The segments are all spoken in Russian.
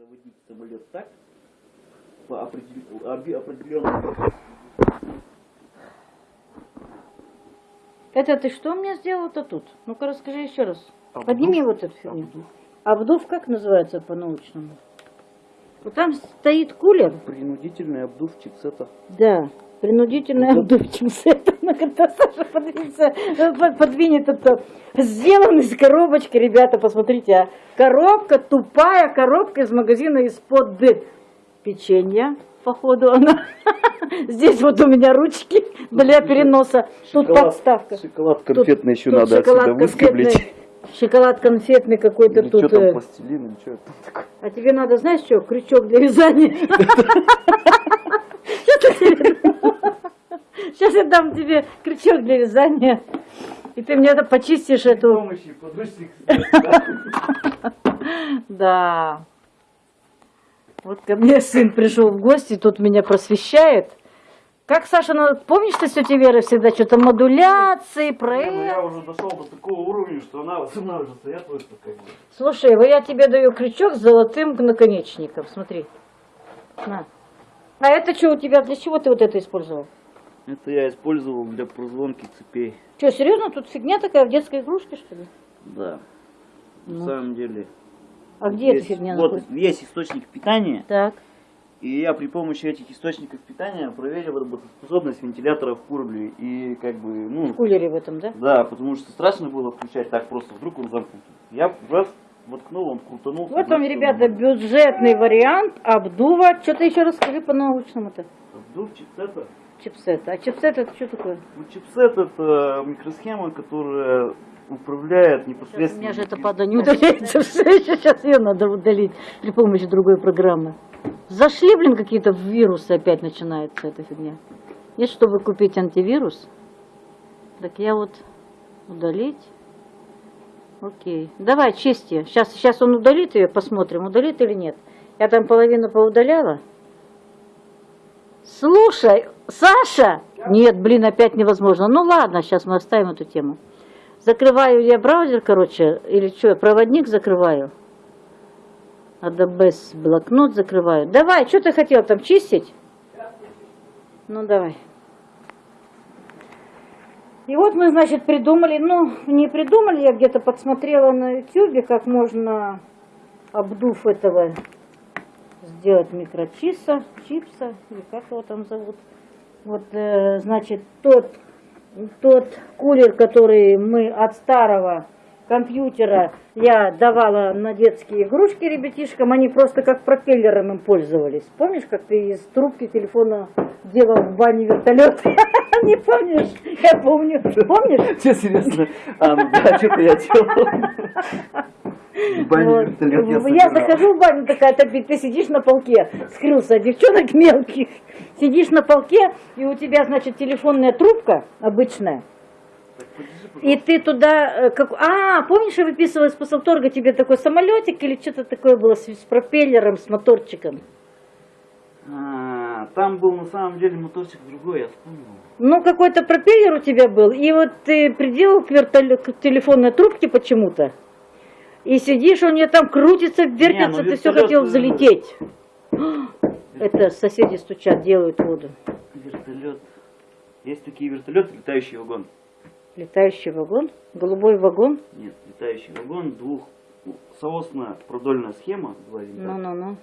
заводить самолет так, по определенному Это ты что мне сделал-то тут? Ну-ка расскажи еще раз. Обдув. Подними вот эту фигню. Обдув как называется по-научному? Вот там стоит кулер. принудительный обдув чипсета. Да, принудительный обдув чипсета. Ну, когда Саша подвинется, э, под- подвинет это. Сделан из коробочки, ребята, посмотрите. а. Коробка, тупая коробка из магазина из-под печенья. Походу она. Здесь вот у меня ручки для переноса. Тут Шоколад- подставка. Шоколад Тут- конфетный еще тут надо шоколад отсюда выскоблить. Шоколад конфетный какой-то тут. что там, э, пластилин, или что там такое? А тебе надо, знаешь что, крючок для вязания. Сейчас я дам тебе крючок для вязания. И ты мне это почистишь эту. помощи Да. Вот ко мне сын пришел в гости, тут меня просвещает. Как, Саша, ну, помнишь, ты с тетей Верой всегда что-то модуляции, Ну, проект? я уже дошел до такого уровня, что она восстанавливается, я просто как бы... Слушай, вот я тебе даю крючок с золотым наконечником, смотри. На. А это что у тебя, для чего ты вот это использовал? Это я использовал для прозвонки цепей. Что, серьезно, тут фигня такая в детской игрушке, что ли? Да. Ну. На самом деле. А где эта фигня Вот находится? есть источник питания, Так. и я при помощи этих источников питания проверил работоспособность вентилятора в курле. И как бы, ну, В кулере в этом, да? да, потому что страшно было включать так просто, вдруг он замкнут. Я раз воткнул, он крутанулся. Вот вам, ребята, бюджетный вариант обдува. Что-то еще расскажи по-научному-то. Обдув чипсета. Чипсет. А чипсет это что такое? Ну, чипсет это микросхема, которая управляет Сейчас у непосредственно... меня же это падла не удаляется. Сейчас ее надо удалить при помощи другой программы. Зашли, блин, какие-то вирусы опять начинается эта фигня. Есть, чтобы купить антивирус. Так я вот удалить. Окей. Давай, чисти. Сейчас, сейчас он удалит ее, посмотрим, удалит или нет. Я там половину поудаляла. Слушай, Саша! Нет, блин, опять невозможно. Ну ладно, сейчас мы оставим эту тему. Закрываю я браузер, короче, или что, проводник закрываю. Adobe блокнот закрываю. Давай, что ты хотел там чистить? Ну давай. И вот мы, значит, придумали, ну, не придумали, я где-то подсмотрела на ютюбе, как можно, обдув этого, сделать микрочиса, чипса, или как его там зовут. Вот, э, значит, тот, тот кулер, который мы от старого компьютера я давала на детские игрушки ребятишкам, они просто как пропеллером им пользовались. Помнишь, как ты из трубки телефона делал в бане вертолет? Не помнишь? Я помню. Помнишь? Все серьезно? А, да, что-то я делал. В бане Вот. я Я захожу в баню, такая ты сидишь на полке, скрылся девчонок мелких, сидишь на полке, и у тебя, значит, телефонная трубка обычная, и ты туда, э, как, а, помнишь, я выписывала из посылторга тебе такой самолетик или что-то такое было с, с пропеллером, с моторчиком? А, Там был на самом деле моторчик другой, я вспомнил. Ну, какой-то пропеллер у тебя был, и вот ты приделал к, к телефонной трубке почему-то, и сидишь, у нее там крутится, вертится, ну ты все хотел взлететь. Это соседи стучат, делают воду. Вертолет. Есть такие вертолеты, летающий вагон. Летающий вагон, голубой вагон. Нет, летающий вагон, двух соосная продольная схема, два винта. Ну-ну-ну.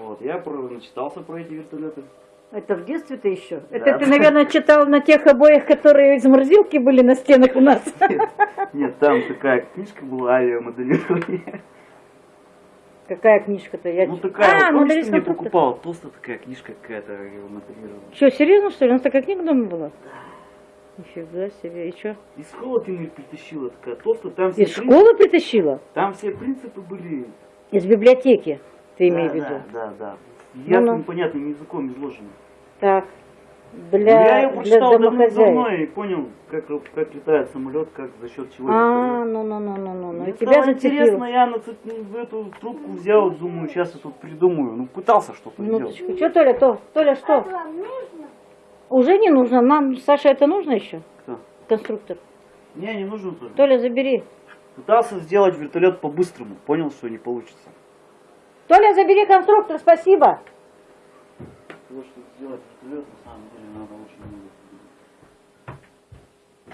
Вот, я про, начитался про эти вертолеты. Это в детстве-то еще? Да. Это ты, наверное, читал на тех обоях, которые из морозилки были на стенах у нас. Нет, там такая книжка была авиамоделирование. Какая книжка-то? Я... Ну такая, а, вот, помнишь, ты мне покупала толстая такая книжка какая-то авиамоделирование. Что, серьезно, что ли? У нас такая книга дома была? Нифига себе, и что? Из школы ты мне притащила такая толстая, там все, Из принципы- школы притащила? там все принципы были. Из библиотеки, ты да, имеешь в да, виду? да, да. Ясным, Ну-ну. понятным языком изложено. Так, Ну, я для, ее для прочитал давно, и понял, как, как летает самолет, как за счет чего А, ну, ну, ну, ну, ну, ну. И Мне тебя стало зацепило. интересно, я на ц- в эту трубку взял, думаю, сейчас я тут придумаю. Ну, пытался что-то сделать. Минуточку. Что, Толя, то? Толя, что? Уже не нужно. Нам, Саша, это нужно еще? Кто? Конструктор. Не, не нужно тоже. Толя, забери. Пытался сделать вертолет по-быстрому, понял, что не получится. Толя, забери конструктор, спасибо. Того, что сделать вертолет, на самом деле, надо очень много.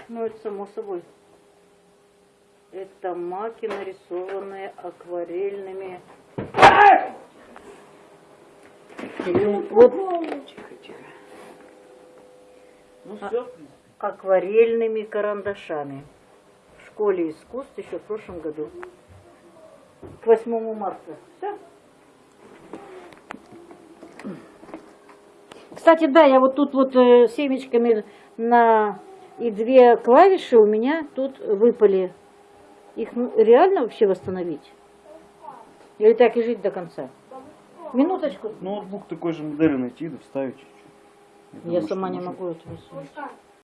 Ну, это само собой. Это маки, нарисованные акварельными. Вот Тихо, тихо. Ну все, акварельными карандашами. В школе искусств еще в прошлом году. К 8 марта. Все. Кстати, да, я вот тут вот э, семечками на и две клавиши у меня тут выпали. Их ну, реально вообще восстановить? Или так и жить до конца? Минуточку. Ноутбук такой же модели найти, да вставить чуть-чуть. Я думаю, сама не могу это восстановить.